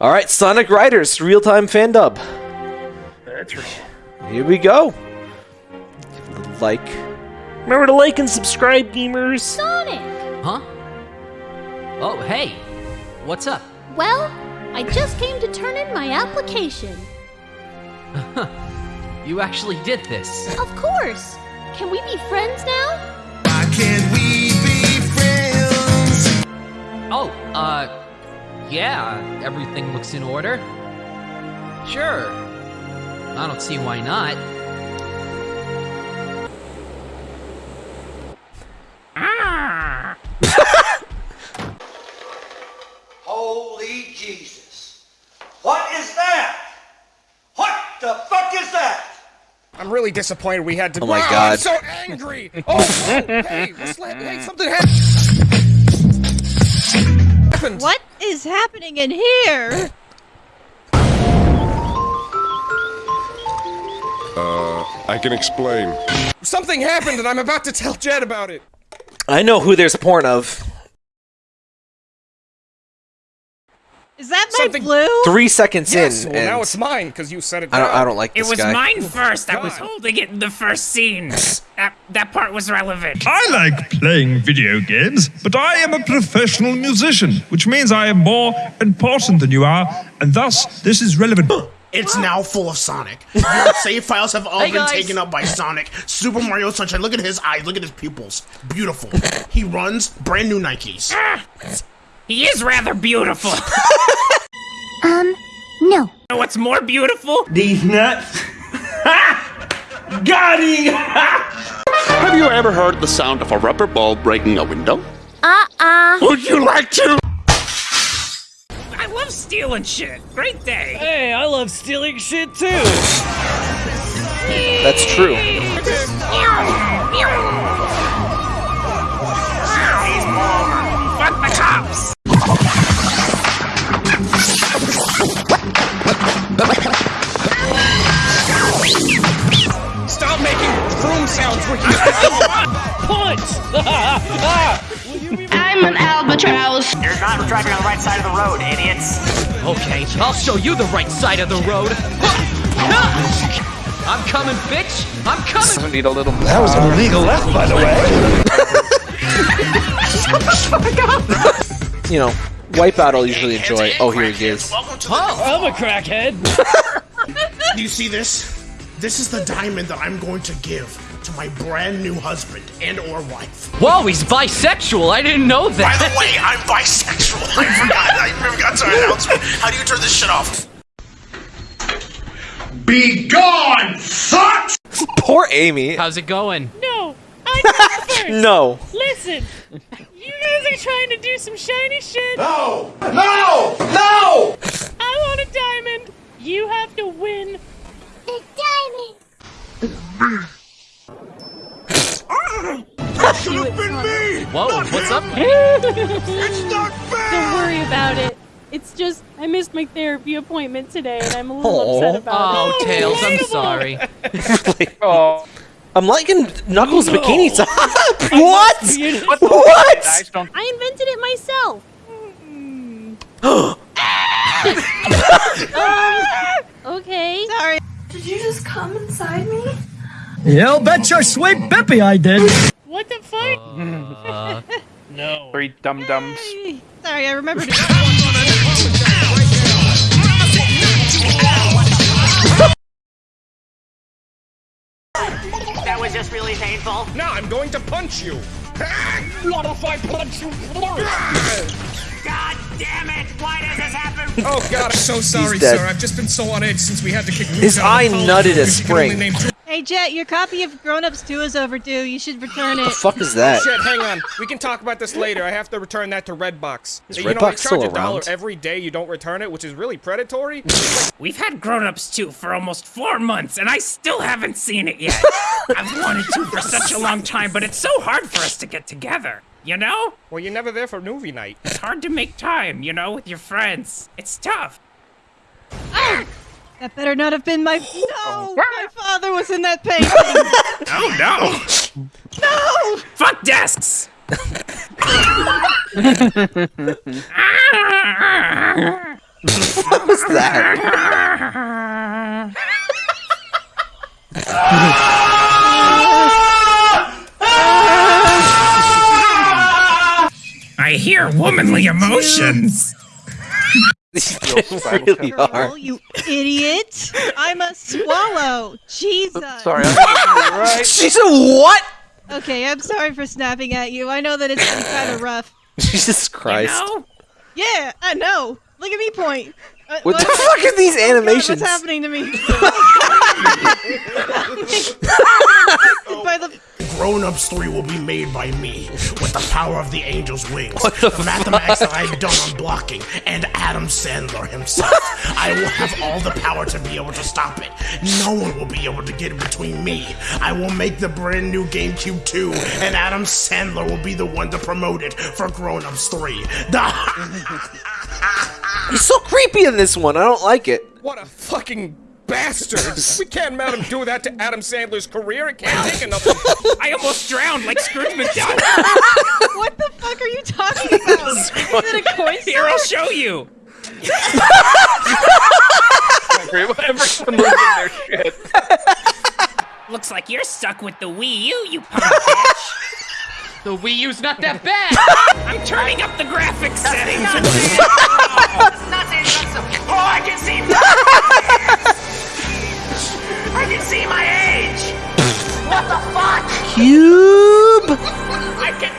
All right, Sonic Riders real time fan dub. That's right. Here we go. Like, Remember to like and subscribe, gamers. Sonic! Huh? Oh, hey. What's up? Well, I just came to turn in my application. You actually did this. Of course! Can we be friends now? Why can't we be friends? Oh, uh, yeah, everything looks in order. Sure. I don't see why not. Ah. Holy Jesus. What is that? What the fuck is that? I'm really disappointed we had to. Oh my Wow, God. I'm so angry. Oh, oh hey, let's hey, something happened. happened. What is happening in here? Uh, I can explain. Something happened, and I'm about to tell Jet about it. I know who there's porn of. Something- blue? Three seconds Yes. in, Well, now it's mine because you said it. I don't. I don't like It this was guy. mine first. I was holding it in the first scene. that that part was relevant. I like playing video games, but I am a professional musician, which means I am more important than you are, and thus this is relevant. It's now full of Sonic. Your save files have all Hey, been guys. taken up by Sonic. Super Mario Sunshine. Look at his eyes. Look at his pupils. Beautiful. He runs brand new Nikes. Ah. He is rather beautiful. Um, no. know what's more beautiful? These nuts. Got him! Have you ever heard the sound of a rubber ball breaking a window? Uh-uh. Would you like to? I love stealing shit. Great day. Hey, I love stealing shit too. That's true. Fuck the cops. Stop making broom sounds when you. Punch! I'm an albatross. You're not driving on the right side of the road, idiots. Okay, I'll show you the right side of the road. I'm coming, bitch! I'm coming! I Need a little. That was an illegal left, by the way. Shut the fuck up! You know, Wipeout I'll usually enjoy. Oh, here he is. Welcome to the I'm a crackhead. Do you see this? This is the diamond that I'm going to give to my brand new husband and or wife. Whoa, he's bisexual! I didn't know that. By the way, I'm bisexual. I forgot. I forgot to announce. How do you turn this shit off? Be gone, fuck! Poor Amy. How's it going? No, I go first. No. Listen, you guys are trying to do some shiny shit. No! No! No! I want a diamond. You have to win. The diamond. Should have been me! Whoa, what's up? It's not fair! Don't worry about it. It's just I missed my therapy appointment today, and I'm a little Aw. upset about Oh, it. Oh, Tails, I'm sorry. Oh, I'm liking Knuckles' bikini top. what? What? What? I invented it myself. um, okay. Sorry. Did you just come inside me? Yeah, bet your sweet Bippy I did. What the fuck? Uh, No. Three dum dums. Sorry, I remembered. That was just really painful. Now I'm going to punch you. What if I punch you? God damn it! Why does this happen? Oh God, I'm so sorry, sir. I've just been so on edge since we had to kick. His Luke out eye of college nutted a because you can only spring. hey, Jet, your copy of Grown Ups 2 is overdue. You should return it. What The fuck is that? Shit, hang on. We can talk about this later. I have to return that to Redbox. Is you know, Redbox they charge still a dollar around? every day you don't return it, which is really predatory. We've had Grown Ups 2 for almost four months, and I still haven't seen it yet. I've wanted to for such a long time, but it's so hard for us to get together. You know? well, you're never there for movie night. It's hard to make time, you know, with your friends. It's tough. Ah! That better not have been my. No! My father was in that painting! Oh no! no! Fuck desks! what was that? I hear womanly emotions. they really are. You idiot! I'm a swallow. Jesus. Sorry, I'm right. She's a what? Okay, I'm sorry for snapping at you. I know that it's been kind of rough. Jesus Christ. Yeah, I know. Look at me point. Uh, What the fuck are these animations? what's happening to me? By the Grown Ups 3 will be made by me with the power of the angel's wings, the, mathematics that I've done on blocking, and Adam Sandler himself. I will have all the power to be able to stop it. No one will be able to get in between me. I will make the brand new GameCube 2, and Adam Sandler will be the one to promote it for Grown Ups 3. The He's so creepy in this one. I don't like it. What a fucking bastard! we can't let him do that to Adam Sandler's career. It can't take enough. I almost drowned like Scrooge McDuck. what the fuck are you talking about? Is it a coin Here, I'll show you. Everyone losing their shit. Looks like you're stuck with the Wii U, you punk bitch. The Wii U's not that bad. I'm turning up the graphics settings. Cube. I can.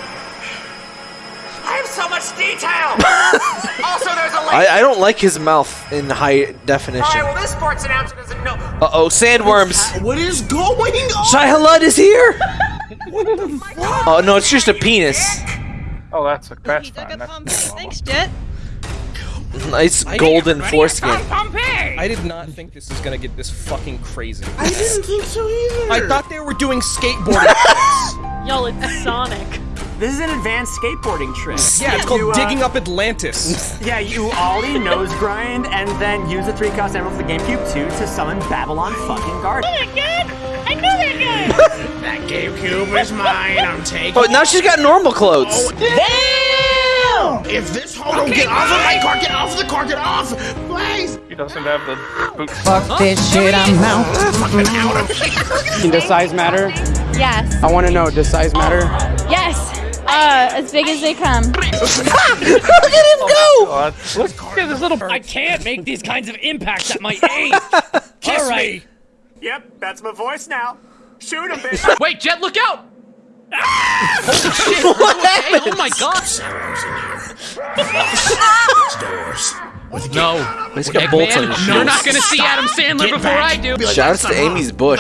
I have so much detail. also, there's a link. I, I don't like his mouth in high definition. All right, well, this sports announcer doesn't know. Uh oh, sandworms. What is going on? Shai Hulud is here. What the? Oh no, it's just a penis. Oh, that's a that's He took fine. a That's pump. Thanks, Jet. Nice golden foreskin. Pompeii. I did not think this was gonna get this fucking crazy. I didn't think so either. I thought they were doing skateboarding tricks. Y'all, it's Sonic. This is an advanced skateboarding trick. Yeah, it's called You, uh, digging up Atlantis. Yeah, you ollie, nose grind, and then use the three cost emerald of the GameCube 2 to summon Babylon fucking Garden. Oh my god! I know that guy! That GameCube is mine. I'm taking. Oh, now she's got normal clothes. If this hoe don't get off of my car, get off of the car, get off, please. He doesn't have the boots. Fuck this shit, I'm out. Fucking out of here. Does size matter? Yes. I want to know, does size matter? Yes! Uh, as big as they come. Look at him go. God. Look at this little. I can't make these kinds of impacts at my age. Kiss All right. me. Yep, that's my voice now. Shoot him, bitch. Wait, Jet, look out! Holy shit! What happened? Oh my god! Doors. With No, He's got bolts on his You're not gonna see Adam Sandler Get before back. I do. Shout out to Amy's bush.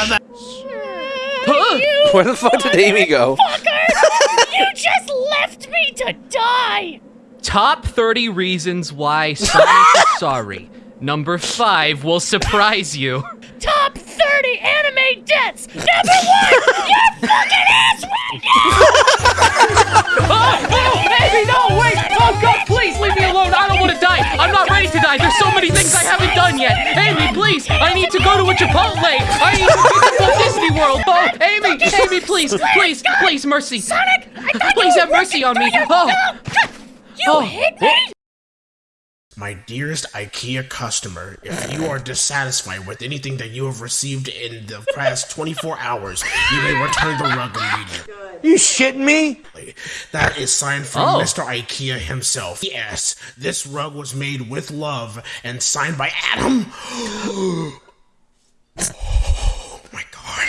Huh? Where the fuck did Amy go? you just left me to die! Top 30 reasons why Sonic is sorry. Number 5 will surprise you. Top 30 anime deaths! Number one! Your fucking ass right Oh, oh, Amy, no, wait! Oh god, please leave me alone. I don't want to die. I'm not ready to die. There's so many things I haven't done yet. Amy, please, I need to go to a Chipotle. I need to go to Disney World. Oh, Amy, Amy, please, please, please, mercy. Sonic! Please have mercy on me. Oh. You Oh. hit me! My dearest IKEA customer, if you are dissatisfied with anything that you have received in the past 24 hours, you may return the rug immediately. You shitting me? That is signed from Oh. Mr. IKEA himself. Yes, this rug was made with love and signed by Adam. oh my god.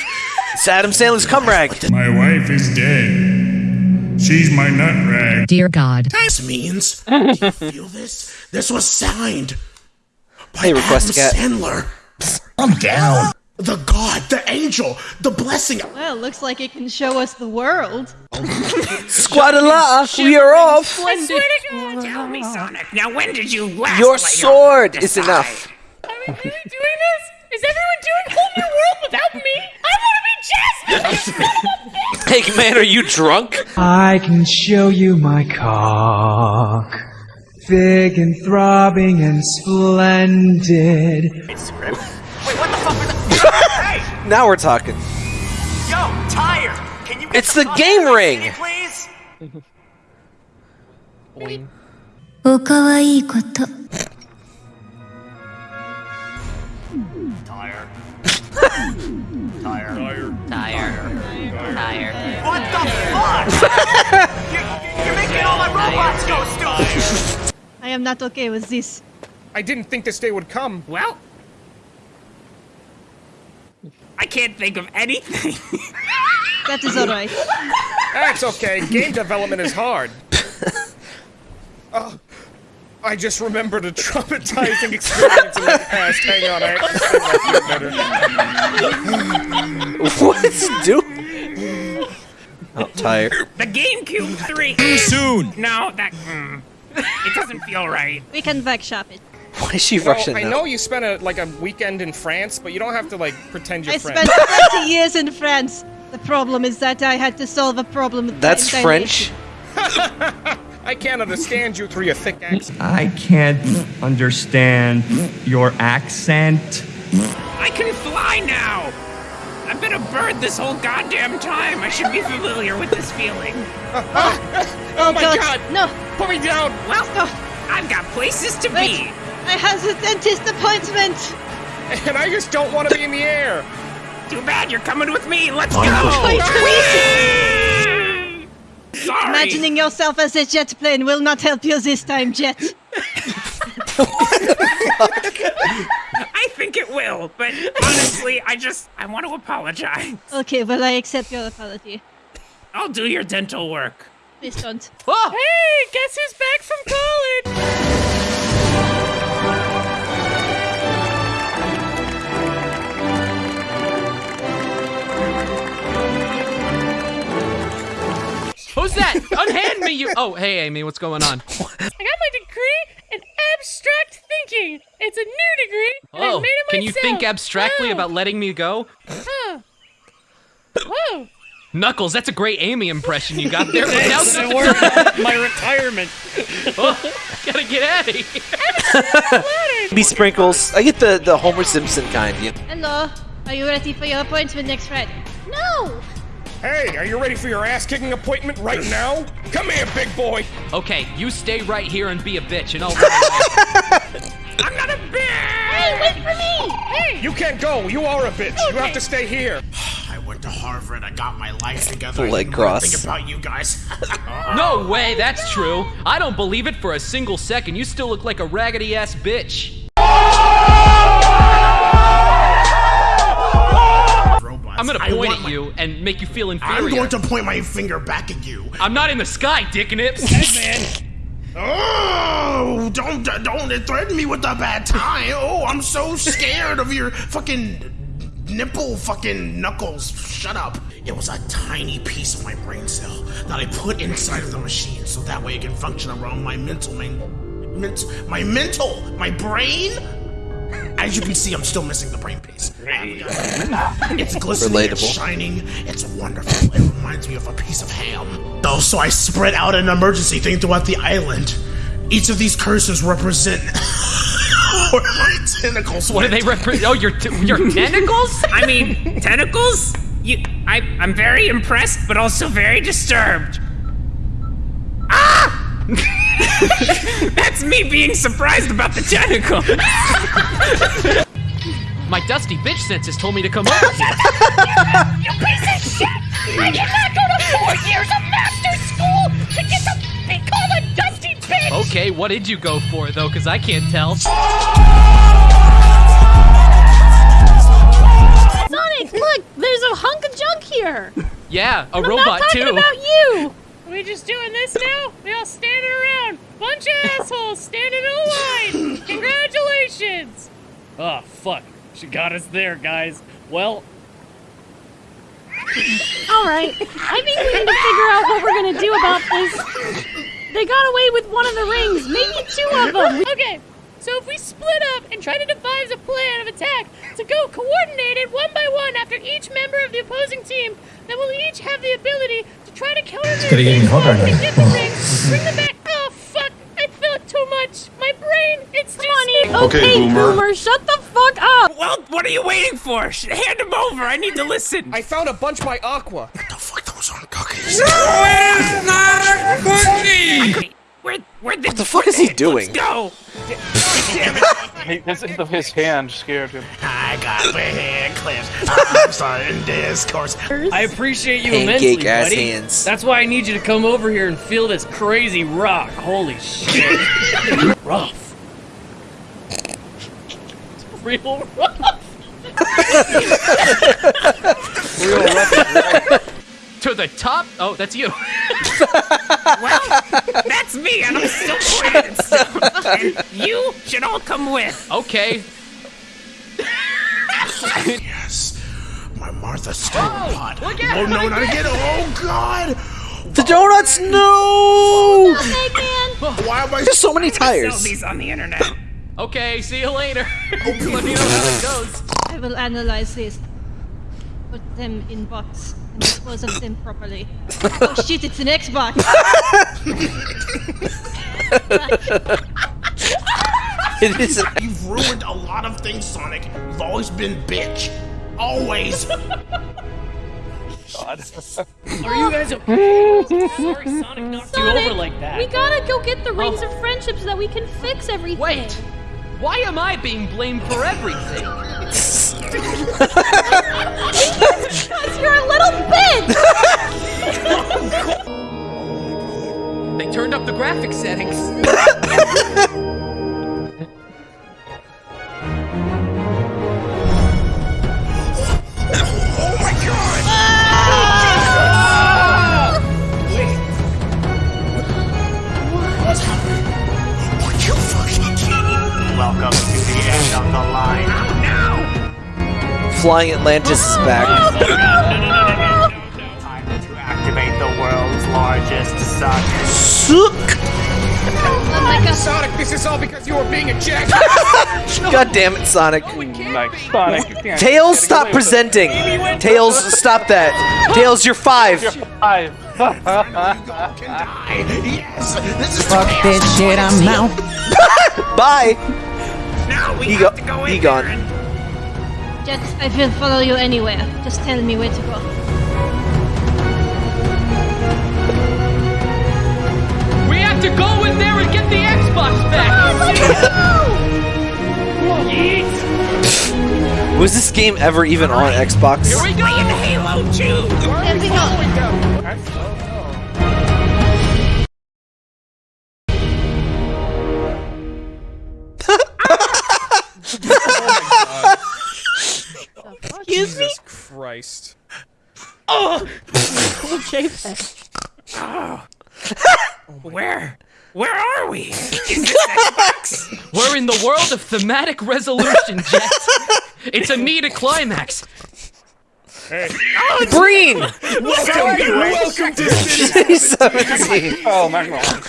It's Adam Sandler's cum rag. My wife is dead. She's my nut rag. Dear God. This means, do you feel this? This was signed by Hey, request a Adam cat. Sandler. I'm down. The God, the angel, the blessing. Well, looks like it can show us the world. Squadala, we are off. I swear to God, tell me, Sonic. Now, when did you last Your sword is decide? enough. Are we really doing this? Is everyone doing whole new world without me? I want to be Jasmine! Hey man, are you drunk? I can show you my cock. Big and throbbing and splendid. It's script. Wait, what the fuck was that? hey, Now we're talking. yo, tire. Can you get It's the fuck game out of my ring. city, please? おかわいいこと。 Tire. Tire. Tire. Tire. What the fuck? you're, you're making all my robots go stupid. I am not okay with this. I didn't think this day would come. Well, I can't think of anything. That is alright. That's okay. Game development is hard. Oh, I just remembered a traumatizing experience in the past. Hang on, I have to better. what, dude? I'm tired. the GameCube 3. Too soon. No, that. Mm, it doesn't feel right. We can workshop it. Why is she Well, Russian I now? know you spent a like a weekend in France, but you don't have to like pretend you're I French. spent 20 years in France. The problem is that I had to solve a problem That's time French. I can't understand you through your thick accent. I can't understand your accent. I can fly now! I've been a bird this whole goddamn time. I should be familiar with this feeling. Oh my God, god! No! Put me down! Well, uh, I've got places to Wait. be. I have a dentist appointment! And I just don't want to be in the air. Too bad you're coming with me. Let's Wait, go! wait. Sorry. Imagining yourself as a jet plane will not help you this time, Jet. I think it will, but honestly, I just I want to apologize. Okay, well, I accept your apology. I'll do your dental work. Please don't. Oh, Hey, guess who's back from college? who's that? Unhand me, you. Oh, hey, Amy, what's going on? I got my degree in abstract thinking. It's a new degree, and I Oh, made it can you think abstractly Oh. about letting me go? Huh. Whoa. Knuckles, that's a great Amy impression you got there. but now Thanks, it worked. My retirement. Oh, gotta get out of here. Be sprinkles. I get the the Homer Simpson kind. You? Hello. Are you ready for your appointment next Friday? No! Hey, are you ready for your ass kicking appointment right now? Come here, big boy. Okay, you stay right here and be a bitch, and I'll. run away. I'm not a bitch. Hey, wait for me! Hey. You can't go. You are a bitch. You have to stay here. I went to Harvard. I got my life together. I Leg didn't cross. Think about you guys. no way, that's true. I don't believe it for a single second. You still look like a raggedy ass bitch. I'm gonna point at my- you and make you feel inferior. I'm going to point my finger back at you. I'm not in the sky, dick nips. Oh, don't don't threaten me with a bad time. Oh, I'm so scared of your fucking nipple fucking knuckles. Shut up. It was a tiny piece of my brain cell that I put inside of the machine so that way it can function around my mental main ment, my mental, my brain. As you can see, I'm still missing the brain piece. It's glistening, it's shining, it's wonderful. It reminds me of a piece of ham. Oh, so I spread out an emergency thing throughout the island. Each of these cursors represent where my tentacles What do they represent? Oh, your t- your tentacles? I mean, tentacles? You, I, I'm very impressed, but also very disturbed. Ah! That's me being surprised about the tentacle. My dusty bitch senses told me to come over here. You piece of shit! I did not go to four years of master school to get to be called a dusty bitch! Okay, what did you go for though? Cause I can't tell. Sonic, look! There's a hunk of junk here! Yeah, a I'm robot not talking too. about you! Are we just doing this now? We all standing around. Bunch of assholes standing in a line. Congratulations. Oh, fuck. She got us there, guys. Well, Alright, I think we need to figure out what we're gonna do about this. They got away with one of the rings, maybe two of them! Okay, so if we split up and try to devise a plan of attack to go coordinated one by one after each member of the opposing team, then we'll each have the ability to try to counter their getting even hotter and get the rings, bring them back. Oh fuck! I felt too much. My brain, it's too Funny. Okay, boomer. boomer. shut the fuck up! Well, what are you waiting for? Hand him over. I need to listen. I found a bunch by Aqua. What the fuck? Those aren't cookies. Wait, Where, where'd the, What the fuck is he doing? Let's go? His, his hand scared him. I got my hand clipped. I'm starting discourse. I appreciate you Pancake immensely, ass buddy. hands. That's why I need you to come over here and feel this crazy rock. Holy shit. rough. It's real rough. Real rough. To the top? Oh, that's you. Well, that's me, and I'm still pointing at stuff. And you should all come with. Okay. yes. My Martha Stewart oh, pot. look at oh no, not at again. Oh god. The donuts, no! Why am I There's so many Sell tires. these on the internet. Okay, see you later. Oh, Let me know how it goes. I will analyze this. Put them in box and dispose of them properly. oh shit, it's an Xbox! It is. You've ruined a lot of things, Sonic. You've always been bitch. Always. God. Are you guys okay? Sorry, Sonic knocked you Sonic, over like that. we gotta go get the rings oh. of friendship so that we can fix everything. Wait. Why am I being blamed for everything? Because you're a little bitch! They turned up the graphic settings. oh my god. What's happening? Are you fucking kidding me? Welcome to the end of the line. Flying Atlantis is back. Largest suck. Suck! Oh my god. Sonic, this is all because you were being a jack. God damn it, Sonic. Like Sonic, you can't. Tails, stop presenting. Tails, stop that. Tails, you're five. Five. Yes. This is Fuck this shit, I'm out. Bye. Now we He have go- to go in he there gone. and- Jet, I will follow you anywhere. Just tell me where to go. Was this game ever even on Xbox? Here we go. Playing Halo 2. There we go. Excuse me? Jesus Christ. Oh. Ah. Where? Where are we? Is this Xbox? We're in the world of thematic resolution, Jet. It's a me to climax. Breen! Welcome, welcome to City 17. Oh my god.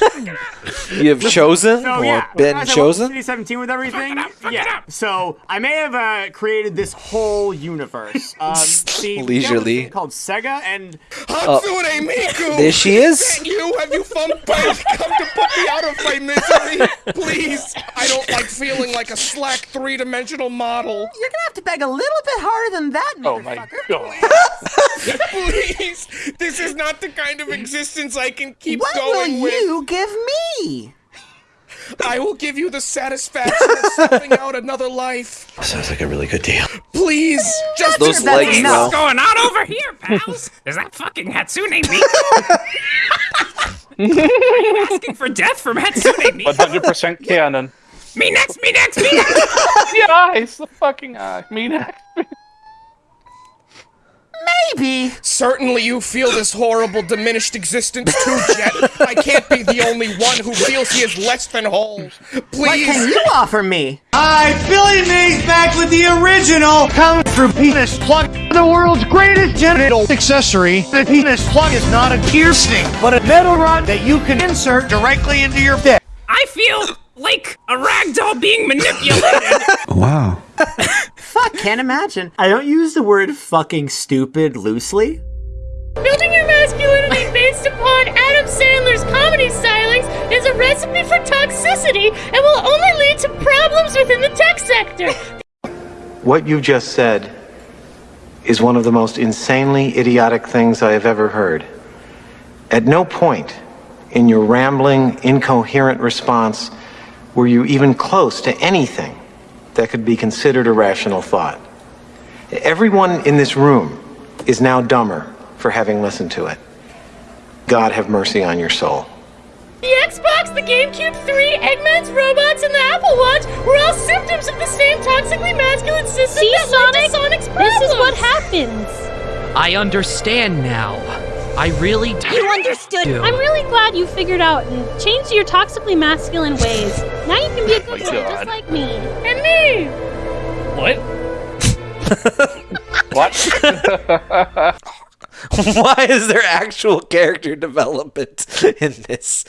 You have chosen So or yeah, been I chosen? City 17 with everything. Up, yeah. So I may have uh, created this whole universe. Um, see, we have this Leisurely. called Sega, and Hatsune Miku! There she is. Is you? Have you found Pike? Come to put me out of my misery! Please! I don't like feeling like a slack three-dimensional model. You're gonna have to beg a little bit harder than that, Oh my god. Please! This is not the kind of existence I can keep What going will you give me? I will give you the satisfaction of selling out another life. Sounds like a really good deal. Please! Just Those that's legs, enough. What's going on over here, pals? Is that fucking Hatsune Miku? Asking for death from Hatsune Miku? 100% canon. Me next, me next, me next! The eyes, the fucking eye. Me next. Maybe. Certainly you feel this horrible diminished existence too, Jet. I can't be the only one who feels he is less than whole. Please. What can you offer me? Hi, Billy Mays back with the original Kung Fu penis plug. The world's greatest genital accessory. The penis plug is not a piercing, but a metal rod that you can insert directly into your dick. I feel like a ragdoll being manipulated. Wow. Fuck, can't imagine. I don't use the word fucking stupid loosely. Building your masculinity based upon Adam Sandler's comedy stylings is a recipe for toxicity and will only lead to problems within the tech sector. What you just said is one of the most insanely idiotic things I have ever heard. At no point in your rambling, incoherent response were you even close to anything that could be considered a rational thought. Everyone in this room is now dumber for having listened to it. God have mercy on your soul. The Xbox, the GameCube 3, Eggman's robots, and the Apple Watch were all symptoms of the same toxically masculine system See, that led to Sonic? Sonic's This is what happens. I understand now. I really do. You understood. I'm really glad you figured out and changed your toxically masculine ways. Now you can be a good oh my boy God. just like me. And me! What? What? Why is there actual character development in this?